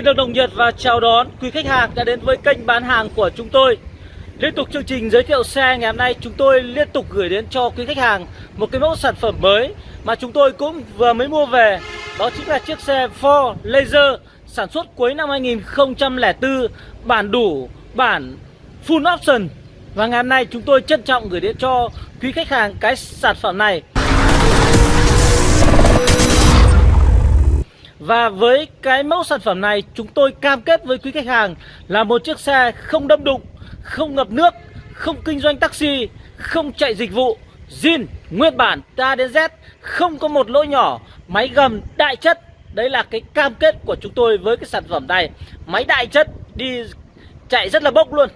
Xin được đồng nhiệt và chào đón quý khách hàng đã đến với kênh bán hàng của chúng tôi. Liên tục chương trình giới thiệu xe ngày hôm nay chúng tôi liên tục gửi đến cho quý khách hàng một cái mẫu sản phẩm mới mà chúng tôi cũng vừa mới mua về. Đó chính là chiếc xe Ford Laser sản xuất cuối năm 2004, bản đủ, bản full option. Và ngày hôm nay chúng tôi trân trọng gửi đến cho quý khách hàng cái sản phẩm này Và với cái mẫu sản phẩm này chúng tôi cam kết với quý khách hàng là một chiếc xe không đâm đụng, không ngập nước, không kinh doanh taxi, không chạy dịch vụ, zin, nguyên bản, A đến Z, không có một lỗi nhỏ, máy gầm đại chất. Đấy là cái cam kết của chúng tôi với cái sản phẩm này. Máy đại chất đi chạy rất là bốc luôn.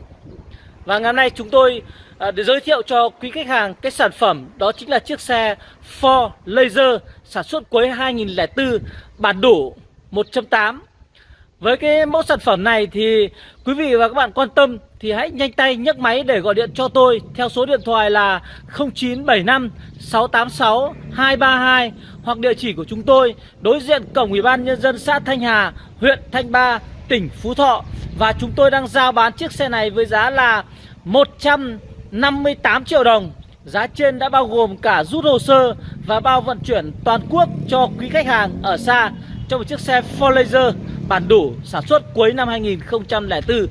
Và ngày hôm nay chúng tôi à, để giới thiệu cho quý khách hàng cái sản phẩm đó chính là chiếc xe Ford Laser sản xuất cuối 2004 bản đủ 1.8 với cái mẫu sản phẩm này thì quý vị và các bạn quan tâm thì hãy nhanh tay nhấc máy để gọi điện cho tôi theo số điện thoại là 0975 686 232 hoặc địa chỉ của chúng tôi đối diện cổng Ủy ban nhân dân xã Thanh Hà, huyện Thanh Ba, tỉnh Phú Thọ. Và chúng tôi đang giao bán chiếc xe này với giá là 158 triệu đồng. Giá trên đã bao gồm cả rút hồ sơ và bao vận chuyển toàn quốc cho quý khách hàng ở xa cho một chiếc xe Ford Laser bản đủ sản xuất cuối năm 2004.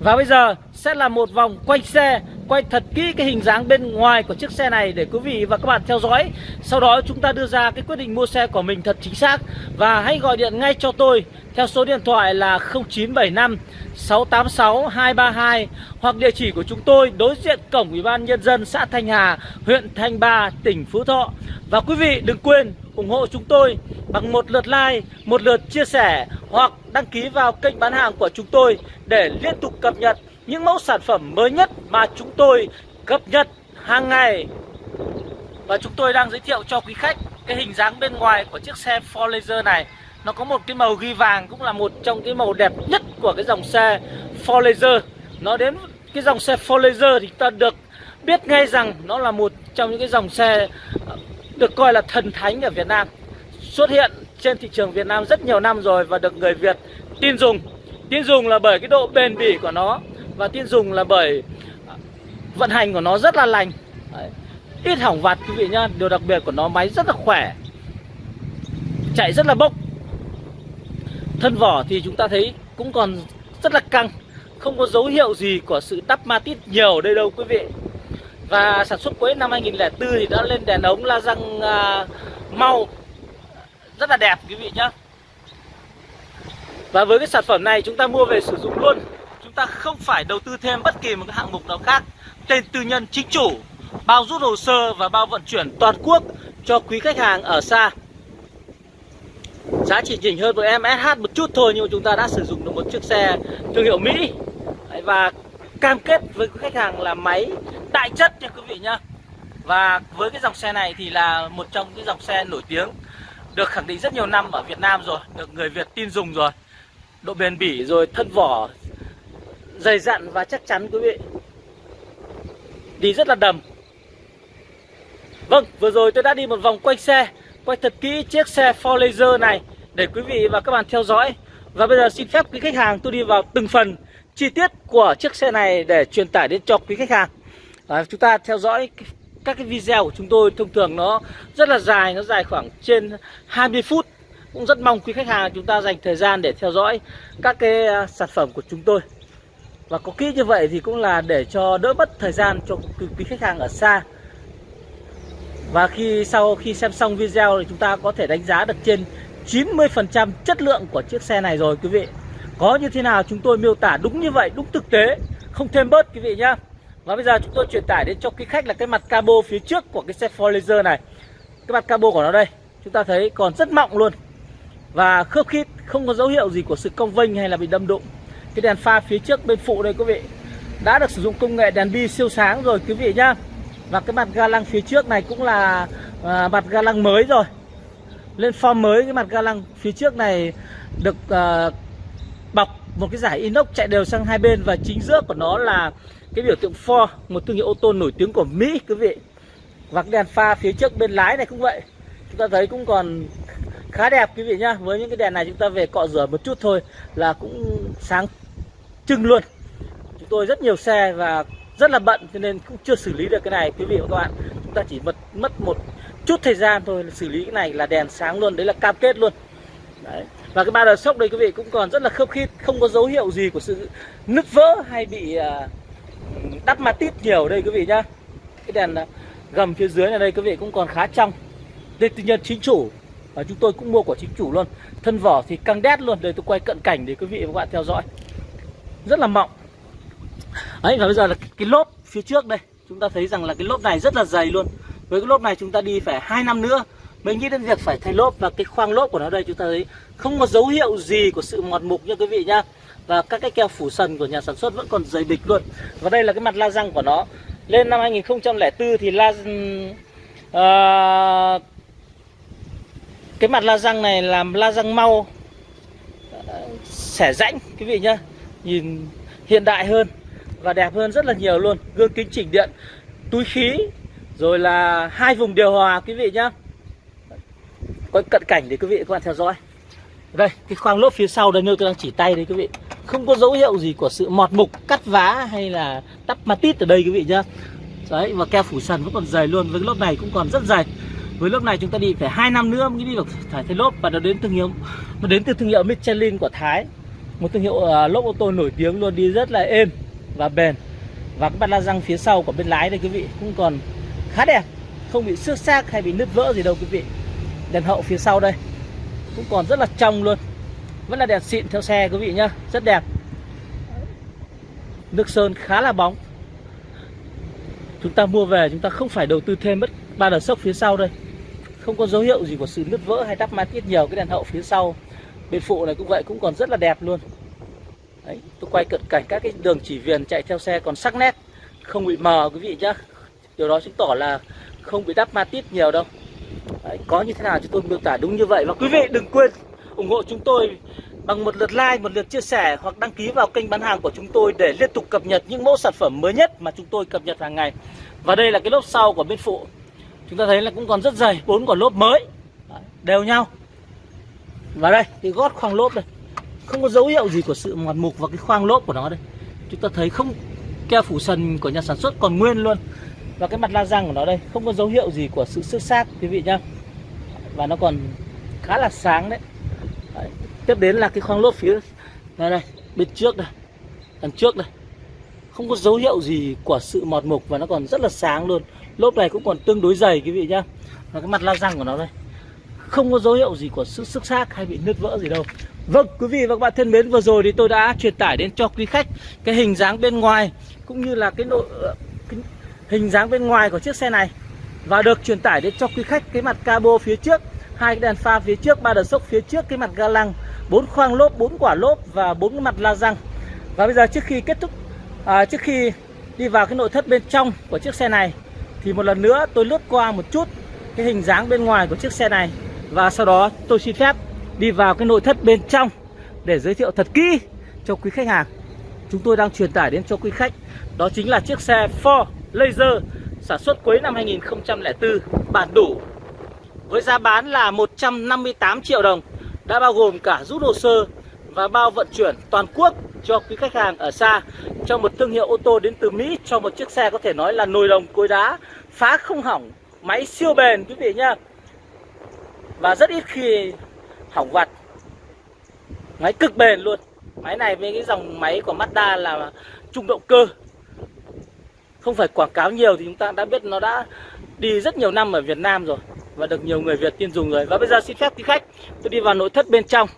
Và bây giờ sẽ là một vòng quanh xe Quay thật kỹ cái hình dáng bên ngoài của chiếc xe này để quý vị và các bạn theo dõi. Sau đó chúng ta đưa ra cái quyết định mua xe của mình thật chính xác. Và hãy gọi điện ngay cho tôi theo số điện thoại là 0975 686 232 Hoặc địa chỉ của chúng tôi đối diện cổng Ủy ban Nhân dân xã Thanh Hà, huyện Thanh Ba, tỉnh Phú Thọ. Và quý vị đừng quên ủng hộ chúng tôi bằng một lượt like, một lượt chia sẻ hoặc đăng ký vào kênh bán hàng của chúng tôi để liên tục cập nhật những mẫu sản phẩm mới nhất mà chúng tôi cập nhật hàng ngày. Và chúng tôi đang giới thiệu cho quý khách cái hình dáng bên ngoài của chiếc xe Ford Laser này. Nó có một cái màu ghi vàng cũng là một trong cái màu đẹp nhất của cái dòng xe Ford Laser. Nó đến cái dòng xe Ford Laser thì ta được biết ngay rằng nó là một trong những cái dòng xe ờ, được coi là thần thánh ở Việt Nam xuất hiện trên thị trường Việt Nam rất nhiều năm rồi và được người Việt tin dùng tin dùng là bởi cái độ bền bỉ của nó và tin dùng là bởi vận hành của nó rất là lành. Đấy. ít hỏng vặt quý vị nhá. Điều đặc biệt của nó máy rất là khỏe. Chạy rất là bốc. Thân vỏ thì chúng ta thấy cũng còn rất là căng. Không có dấu hiệu gì của sự đắp ma tít nhiều đây đâu quý vị. Và sản xuất cuối năm 2004 thì đã lên đèn ống la răng à, mau. Rất là đẹp quý vị nhé Và với cái sản phẩm này chúng ta mua về sử dụng luôn ta không phải đầu tư thêm bất kỳ một cái hạng mục nào khác. Tên tư nhân chính chủ, Bao rút hồ sơ và bao vận chuyển toàn quốc cho quý khách hàng ở xa. Giá chỉ chỉnh hơn với em SH một chút thôi, Nhưng mà chúng ta đã sử dụng được một chiếc xe thương hiệu Mỹ. Và cam kết với khách hàng là máy đại chất nha quý vị nhá. Và với cái dòng xe này thì là một trong những dòng xe nổi tiếng, Được khẳng định rất nhiều năm ở Việt Nam rồi, Được người Việt tin dùng rồi. Độ bền bỉ rồi thân vỏ Dày dặn và chắc chắn quý vị. Đi rất là đầm. Vâng vừa rồi tôi đã đi một vòng quanh xe Quay thật kỹ chiếc xe Ford Laser này Để quý vị và các bạn theo dõi. Và bây giờ xin phép quý khách hàng tôi đi vào từng phần chi tiết của chiếc xe này để truyền tải đến cho quý khách hàng. À, chúng ta theo dõi các cái video của chúng tôi thông thường nó rất là dài nó dài khoảng trên 20 phút. Cũng rất mong quý khách hàng chúng ta dành thời gian để theo dõi các cái à, sản phẩm của chúng tôi và có kỹ như vậy thì cũng là để cho đỡ mất thời gian cho quý khách hàng ở xa. Và khi sau khi xem xong video thì chúng ta có thể đánh giá được trên 90% chất lượng của chiếc xe này rồi, quý vị. Có như thế nào chúng tôi miêu tả đúng như vậy, đúng thực tế, không thêm bớt, quý vị nhá. Và bây giờ chúng tôi truyền tải đến cho quý khách là cái mặt cabo phía trước của cái xe Ford Laser này. Cái mặt cabo của nó đây, chúng ta thấy còn rất mọng luôn. Và khớp khít không có dấu hiệu gì của sự cong vênh hay là bị đâm đụng cái đèn pha phía trước bên phụ đây quý vị. Đã được sử dụng công nghệ đèn bi siêu sáng rồi quý vị nhá. Và cái mặt ga lăng phía trước này cũng là à, mặt ga lăng mới rồi. Lên form mới cái mặt ga lăng phía trước này được à, bọc một cái giải inox chạy đều sang hai bên và chính giữa của nó là cái biểu tượng Ford một thương hiệu ô tô nổi tiếng của Mỹ quý vị. Và cái đèn pha phía trước bên lái này cũng vậy. Chúng ta thấy cũng còn khá đẹp quý vị nhá. Với những cái đèn này chúng ta về cọ rửa một chút thôi là cũng sáng trưng luôn. Chúng tôi rất nhiều xe và rất là bận cho nên cũng chưa xử lý được cái này. Quý vị và các bạn, chúng ta chỉ mất mất một chút thời gian thôi xử lý cái này là đèn sáng luôn, đấy là cam kết luôn. Đấy. Và cái ba đờ sốc đây quý vị cũng còn rất là khớp khít, không có dấu hiệu gì của sự nứt vỡ hay bị à, đắp mặt tít nhiều đây quý vị nhá. Cái đèn à, gầm phía dưới này đây quý vị cũng còn khá trong. Đây tư nhân chính chủ, và chúng tôi cũng mua của chính chủ luôn. Thân vỏ thì căng đét luôn, đây tôi quay cận cảnh để quý vị và các bạn theo dõi rất là mỏng. Đấy và bây giờ là cái lốp phía trước đây. Chúng ta thấy rằng là cái lốp này rất là dày luôn. Với cái lốp này chúng ta đi phải hai năm nữa mới nghĩ đến việc phải thay lốp. Và cái khoang lốp của nó đây chúng ta thấy không có dấu hiệu gì của sự mọt mục nha quý vị nhá. Và các cái keo phủ sần của nhà sản xuất vẫn còn dày địch luôn. Và đây là cái mặt la răng của nó. Lên năm 2004 thì la uh, cái mặt la răng này làm la răng mau ờ, xẻ rãnh quý vị nhá nhìn hiện đại hơn và đẹp hơn rất là nhiều luôn. Gương kính chỉnh điện, túi khí, rồi là hai vùng điều hòa quý vị nhá. Có cận cảnh để quý vị các bạn theo dõi. Đây, cái khoang lốp phía sau đây, nơi tôi đang chỉ tay đây quý vị. Không có dấu hiệu gì của sự mọt mục, cắt vá hay là tắp ma tít ở đây quý vị nhá. Đấy, và keo phủ sần vẫn còn dày luôn, với cái lốp này cũng còn rất dày. Với lốp này chúng ta đi phải hai năm nữa mới đi được thải thay lốp, và nó đến thương hiệu nó đến từ thương hiệu Michelin của Thái một thương hiệu uh, lốp ô tô nổi tiếng luôn đi rất là êm và bền. Và cái bát la răng phía sau của bên lái đây quý vị cũng còn khá đẹp. Không bị xước xác hay bị nứt vỡ gì đâu quý vị. Đèn hậu phía sau đây cũng còn rất là trong luôn. Vẫn là đèn xịn theo xe quý vị nhá rất đẹp. Nước sơn khá là bóng. Chúng ta mua về chúng ta không phải đầu tư thêm mất ba đờ sốc phía sau đây. Không có dấu hiệu gì của sự nứt vỡ hay đắp ma tiết nhiều cái đèn hậu phía sau bên phụ này cũng vậy cũng còn rất là đẹp luôn Đấy, tôi quay cận cảnh các cái đường chỉ viền chạy theo xe còn sắc nét không bị mờ quý vị nhá điều đó chứng tỏ là không bị đắp ma tít nhiều đâu Đấy, có như thế nào chúng tôi miêu tả đúng như vậy và quý vị đừng quên ủng hộ chúng tôi bằng một lượt like, một lượt chia sẻ hoặc đăng ký vào kênh bán hàng của chúng tôi để liên tục cập nhật những mẫu sản phẩm mới nhất mà chúng tôi cập nhật hàng ngày. Và đây là cái lốp sau của bên phụ. Chúng ta thấy là cũng còn rất dày, bốn quả lốp mới. Đấy, đều nhau. Và đây, cái gót khoang lốp đây. Không có dấu hiệu gì của sự mọt mục và cái khoang lốp của nó đây. Chúng ta thấy không keo phủ sần của nhà sản xuất còn nguyên luôn. Và cái mặt la răng của nó đây, không có dấu hiệu gì của sự xước xác quý vị nhá. Và nó còn khá là sáng đấy. đấy. Tiếp đến là cái khoang lốp phía này đây, bên trước đây. Đằng trước đây. Không có dấu hiệu gì của sự mọt mục và nó còn rất là sáng luôn. Lốp này cũng còn tương đối dày quý vị nhá. Và cái mặt la răng của nó đây không có dấu hiệu gì của sự sức xác hay bị nứt vỡ gì đâu. Vâng quý vị và các bạn thân mến vừa rồi thì tôi đã truyền tải đến cho quý khách cái hình dáng bên ngoài cũng như là cái nội ờ, cái hình dáng bên ngoài của chiếc xe này. Và được truyền tải đến cho quý khách cái mặt cabo phía trước hai cái đèn pha phía trước ba đợt sốc phía trước cái mặt ga lăng bốn khoang lốp bốn quả lốp và bốn mặt la răng. Và bây giờ trước khi kết thúc à, trước khi đi vào cái nội thất bên trong của chiếc xe này thì một lần nữa tôi lướt qua một chút cái hình dáng bên ngoài của chiếc xe này và sau đó tôi xin phép đi vào cái nội thất bên trong để giới thiệu thật kỹ cho quý khách hàng. Chúng tôi đang truyền tải đến cho quý khách. Đó chính là chiếc xe Ford Laser sản xuất cuối năm 2004 bản đủ với giá bán là 158 triệu đồng. Đã bao gồm cả rút hồ sơ và bao vận chuyển toàn quốc cho quý khách hàng ở xa. Cho một thương hiệu ô tô đến từ Mỹ, cho một chiếc xe có thể nói là nồi đồng cối đá, phá không hỏng, máy siêu bền, quý vị nhá và rất ít khi hỏng vặt máy cực bền luôn. Máy này với cái dòng máy của Mazda là trung động cơ. Không phải quảng cáo nhiều thì chúng ta đã biết nó đã đi rất nhiều năm ở Việt Nam rồi và được nhiều người Việt tin dùng rồi. Và bây giờ xin phép quý khách. Tôi đi vào nội thất bên trong.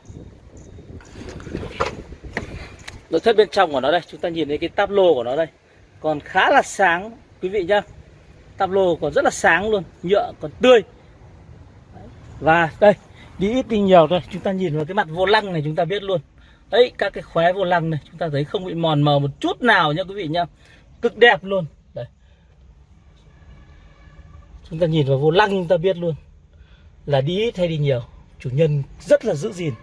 Nội thất bên trong của nó đây. Chúng ta nhìn thấy cái táp lô của nó đây. Còn khá là sáng, quý vị nhá. Táp lô còn rất là sáng luôn. Nhựa còn tươi và đây, đi ít đi nhiều thôi, chúng ta nhìn vào cái mặt vô lăng này chúng ta biết luôn. Đấy, các cái khóe vô lăng này, chúng ta thấy không bị mòn mờ một chút nào nha quý vị nhá. Cực đẹp luôn. Đây. Chúng ta nhìn vào vô lăng chúng ta biết luôn. Là đi ít hay đi nhiều? Chủ nhân rất là giữ gìn.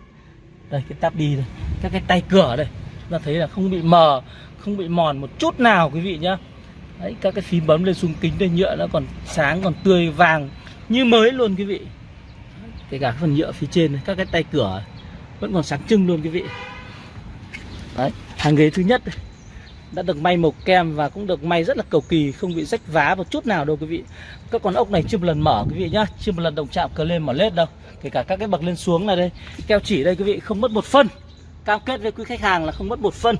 Đây, cái tắp đi này, các cái tay cửa đây, chúng ta thấy là không bị mờ, không bị mòn một chút nào quý vị nhá. Đấy, các cái phím bấm lên xuống kính đây, nhựa nó còn sáng, còn tươi vàng như mới luôn quý vị kể cả phần nhựa phía trên, các cái tay cửa vẫn còn sáng trưng luôn quý vị. Đấy, hàng ghế thứ nhất đã được may màu kem và cũng được may rất là cầu kỳ, không bị rách vá một chút nào đâu quý vị. Các con ốc này chưa một lần mở quý vị nhá, chưa một lần động chạm cờ lên mở lết đâu. Kể cả các cái bậc lên xuống này đây, keo chỉ đây quý vị, không mất một phân. Cam kết với quý khách hàng là không mất một phân.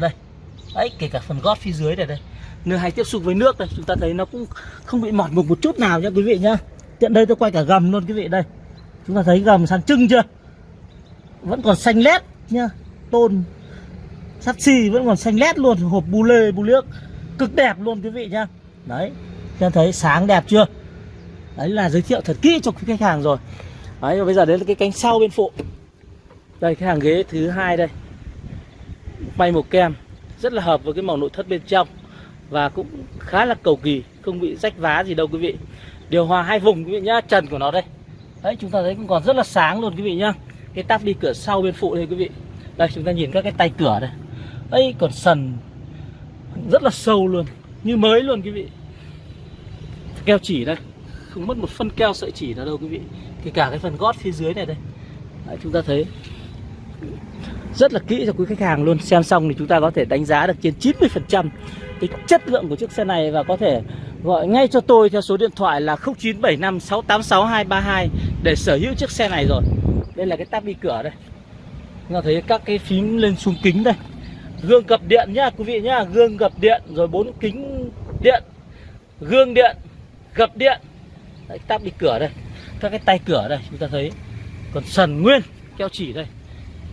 Đây, đấy, kể cả phần gót phía dưới này đây. Nơi hay tiếp xúc với nước đây, chúng ta thấy nó cũng không bị mọt mục một chút nào nhá quý vị nhá. Tiện đây tôi quay cả gầm luôn quý vị, đây chúng ta thấy gầm sàn trưng chưa? Vẫn còn xanh lét nhá. Tôn, sắt xi vẫn còn xanh lét luôn. Hộp bu lê, bu liếc cực đẹp luôn quý vị nhá. Đấy, chúng ta thấy sáng đẹp chưa? Đấy là giới thiệu thật kỹ cho quý khách hàng rồi. Đấy, và bây giờ đến là cái cánh sau bên phụ. Đây, cái hàng ghế thứ hai đây. May màu kem, rất là hợp với cái màu nội thất bên trong. Và cũng khá là cầu kỳ, không bị rách vá gì đâu quý vị. Điều hòa hai vùng quý vị nhá, trần của nó đây đấy chúng ta thấy cũng còn rất là sáng luôn quý vị nhá. Cái tắp đi cửa sau bên phụ đây quý vị. Đây chúng ta nhìn các cái tay cửa đây. Ấy còn sần rất là sâu luôn như mới luôn quý vị. Keo chỉ đây. Không mất một phân keo sợi chỉ nào đâu quý vị. Kể cả cái phần gót phía dưới này đây. Đấy, chúng ta thấy rất là kỹ cho quý khách hàng luôn. Xem xong thì chúng ta có thể đánh giá được trên 90% cái chất lượng của chiếc xe này và có thể gọi ngay cho tôi theo số điện thoại là 0975 686 232 để sở hữu chiếc xe này rồi. Đây là cái tab đi cửa đây. Chúng ta thấy các cái phím lên xuống kính đây. Gương gập điện nhá quý vị nhá. Gương gập điện rồi bốn kính điện. Gương điện gập điện. Đấy, tab đi cửa đây. Các cái tay cửa đây chúng ta thấy còn sần nguyên keo chỉ đây.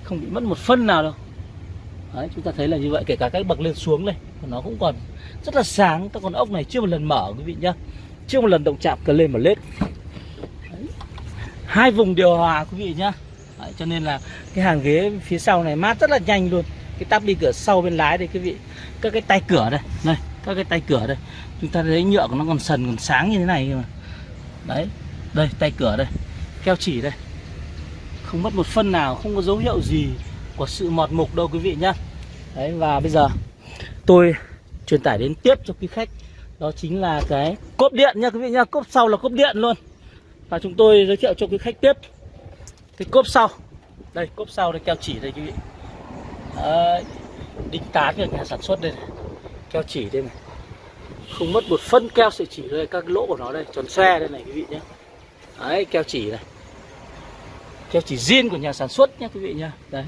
Không bị mất một phân nào đâu. Đấy, chúng ta thấy là như vậy kể cả cái bậc lên xuống đây nó cũng còn rất là sáng. Các con ốc này chưa một lần mở quý vị nhá. Chưa một lần động chạm cờ lên mà lết hai vùng điều hòa quý vị nhá. Đấy, cho nên là cái hàng ghế phía sau này mát rất là nhanh luôn. Cái tắp đi cửa sau bên lái đây quý vị. Các cái tay cửa đây này các cái tay cửa đây. Chúng ta thấy nhựa của nó còn sần còn sáng như thế này mà. Đấy đây tay cửa đây keo chỉ đây. Không mất một phân nào không có dấu hiệu gì của sự mọt mục đâu quý vị nhá. Đấy và bây giờ tôi truyền tải đến tiếp cho quý khách. Đó chính là cái cốp điện nha quý vị nhá. Cốp sau là cốp điện luôn và chúng tôi giới thiệu cho quý khách tiếp cái cốp sau. Đây cốp sau đây keo chỉ đây quý vị. Đấy, đinh tán của nhà sản xuất đây này. keo chỉ đây này. Không mất một phân keo sợi chỉ đây các lỗ của nó đây tròn xe đây này quý vị nhé đấy keo chỉ này. Keo chỉ zin của nhà sản xuất nhé quý vị nhá. Đấy.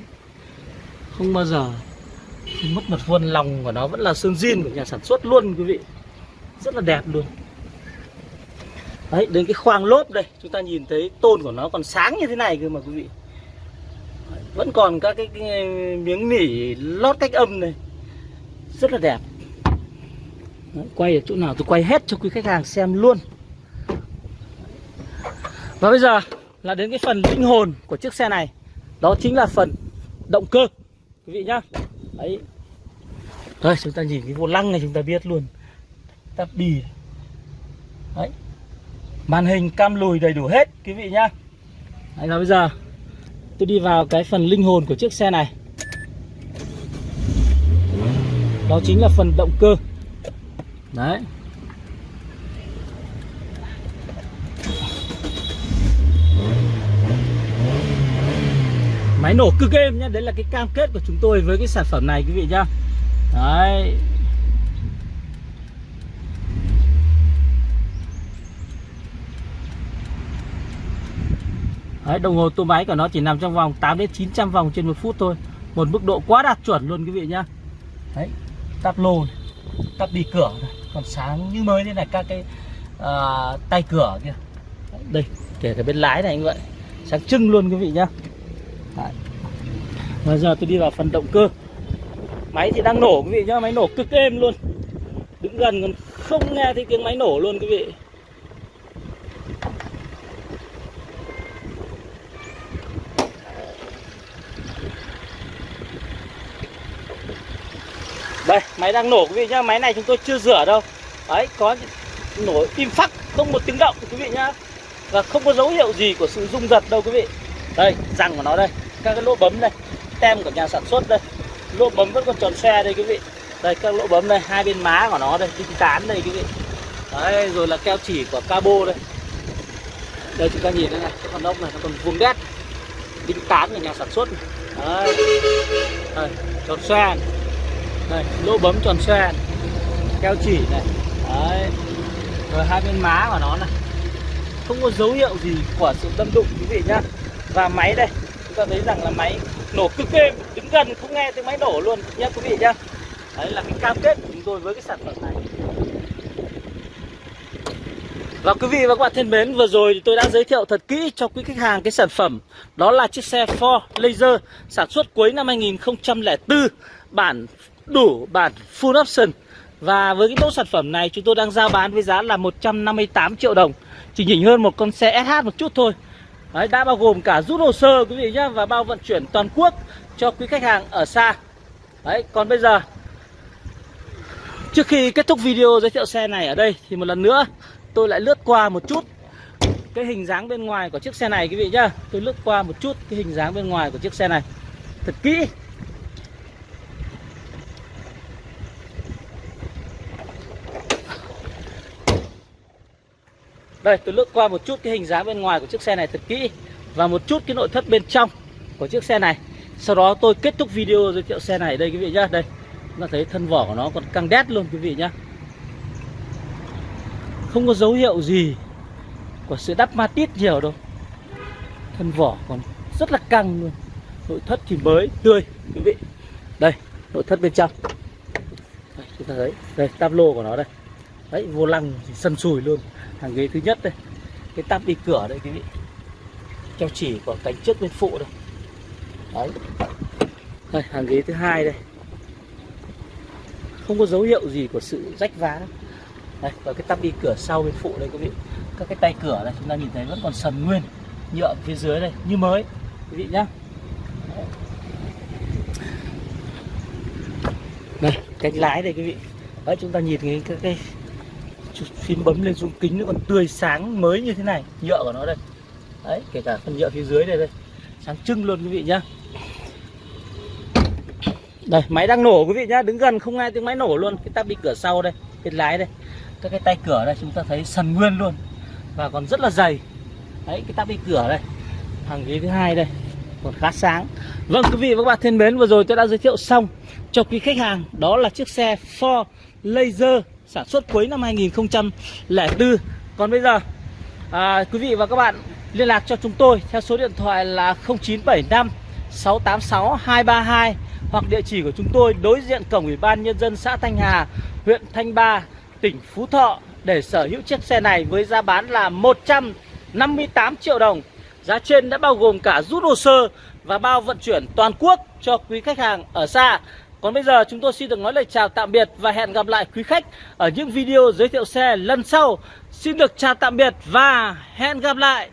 Không bao giờ mất một vuông lòng của nó vẫn là sơn zin của nhà sản xuất luôn quý vị. Rất là đẹp luôn đấy đến cái khoang lốp đây chúng ta nhìn thấy tôn của nó còn sáng như thế này cơ mà quý vị. Vẫn còn các cái, cái miếng nỉ lót cách âm này. Rất là đẹp. Đấy, quay ở chỗ nào tôi quay hết cho quý khách hàng xem luôn. Và bây giờ là đến cái phần linh hồn của chiếc xe này. Đó chính là phần động cơ quý vị nhá. Đấy. Rồi chúng ta nhìn cái vô lăng này chúng ta biết luôn. Tắp bì đấy màn hình cam lùi đầy đủ hết, quý vị nhá. Đấy là bây giờ, tôi đi vào cái phần linh hồn của chiếc xe này. Đó chính là phần động cơ. Đấy. Máy nổ cực êm nhá, đấy là cái cam kết của chúng tôi với cái sản phẩm này, quý vị nhá. Đấy. Đấy, đồng hồ tua máy của nó chỉ nằm trong vòng 8 đến 900 vòng trên một phút thôi. Một mức độ quá đạt chuẩn luôn quý vị nhá. Đấy, tắp lô này, tắp đi cửa này, còn sáng như mới thế này các cái uh, tay cửa kia. Đây, kể cả bên lái này như vậy. Sáng trưng luôn quý vị nhá. Đấy. Bây giờ tôi đi vào phần động cơ. Máy thì đang nổ quý vị nhá Máy nổ cực êm luôn. Đứng gần còn không nghe thấy tiếng máy nổ luôn quý vị. Đây máy đang nổ quý vị nhá. Máy này chúng tôi chưa rửa đâu. Đấy có nổ im phắc Không một tiếng động quý vị nhá. Và không có dấu hiệu gì của sự rung giật đâu quý vị. Đây răng của nó đây. Các cái lỗ bấm đây. Tem của nhà sản xuất đây. Lỗ bấm vẫn còn tròn xe đây quý vị. Đây các lỗ bấm đây. Hai bên má của nó đây Đinh tán đây quý vị. Đấy rồi là keo chỉ của cabo đây. Đây chúng ta nhìn đây này. Cái con ốc này nó còn vuông đét. Đinh tán của nhà sản xuất này. đấy. Đây, tròn xe này đây lỗ bấm tròn xoe này. keo chỉ này. Đấy rồi hai bên má của nó này. Không có dấu hiệu gì của sự đâm đụng quý vị nhá. Và máy đây chúng ta thấy rằng là máy nổ cực êm đứng gần không nghe tiếng máy nổ luôn nhá quý vị nhá. Đấy là cái cam kết của chúng tôi với cái sản phẩm này. Và quý vị và các bạn thân mến, vừa rồi thì tôi đã giới thiệu thật kỹ cho quý khách hàng cái sản phẩm. Đó là chiếc xe Ford Laser sản xuất cuối năm 2004 Bản đủ bản full option. Và với cái mẫu sản phẩm này chúng tôi đang giao bán với giá là 158 triệu đồng. Chỉ nhỉnh hơn một con xe SH một chút thôi. Đấy, đã bao gồm cả rút hồ sơ quý vị nhé Và bao vận chuyển toàn quốc cho quý khách hàng ở xa. Đấy, còn bây giờ Trước khi kết thúc video giới thiệu xe này ở đây Thì một lần nữa tôi lại lướt qua một chút cái hình dáng bên ngoài của chiếc xe này quý vị nhá. Tôi lướt qua một chút cái hình dáng bên ngoài của chiếc xe này. Thật kỹ. Đây tôi lướt qua một chút cái hình dáng bên ngoài của chiếc xe này thật kỹ và một chút cái nội thất bên trong của chiếc xe này. Sau đó tôi kết thúc video giới thiệu xe này đây quý vị nhá. Đây chúng ta thấy thân vỏ của nó còn căng đét luôn quý vị nhá. Không có dấu hiệu gì của sự đắp ma tít nhiều đâu. Thân vỏ còn rất là căng luôn. Nội thất thì mới tươi quý vị. Đây nội thất bên trong. Đây, chúng ta thấy đây tablo lô của nó đây đấy vô lăng thì sần sùi luôn. Hàng ghế thứ nhất đây. Cái tắp đi cửa đây quý vị keo chỉ của cánh trước bên phụ đây. Đấy. Đây hàng ghế thứ hai đây. Không có dấu hiệu gì của sự rách vá đâu. Đây và cái tắp đi cửa sau bên phụ đây quý vị. Các cái tay cửa này chúng ta nhìn thấy vẫn còn sần nguyên nhựa phía dưới đây như mới quý vị nhá. Đây cánh lái đây quý vị. Đấy chúng ta nhìn cái, cái, cái phím bấm lên dung kính nó còn tươi sáng mới như thế này. Nhựa của nó đây. Đấy, kể cả phần nhựa phía dưới đây đây. Sáng trưng luôn quý vị nhá. Đây, máy đang nổ quý vị nhá. Đứng gần không nghe tiếng máy nổ luôn. Cái tắp bị cửa sau đây, cái lái đây. Các cái tay cửa đây, chúng ta thấy sần nguyên luôn. Và còn rất là dày. Đấy, cái tắp bị cửa đây. Hàng ghế thứ hai đây. Còn khá sáng. Vâng quý vị và các bạn, thân mến, vừa rồi tôi đã giới thiệu xong cho quý khách hàng. Đó là chiếc xe Ford Laser sản xuất cuối năm 2004 còn bây giờ à, quý vị và các bạn liên lạc cho chúng tôi theo số điện thoại là 0975 686 232 hoặc địa chỉ của chúng tôi đối diện cổng ủy ban nhân dân xã Thanh Hà huyện Thanh Ba tỉnh Phú Thọ để sở hữu chiếc xe này với giá bán là 158 triệu đồng. Giá trên đã bao gồm cả rút hồ sơ và bao vận chuyển toàn quốc cho quý khách hàng ở xa. Còn bây giờ chúng tôi xin được nói lời chào tạm biệt và hẹn gặp lại quý khách ở những video giới thiệu xe lần sau. Xin được chào tạm biệt và hẹn gặp lại.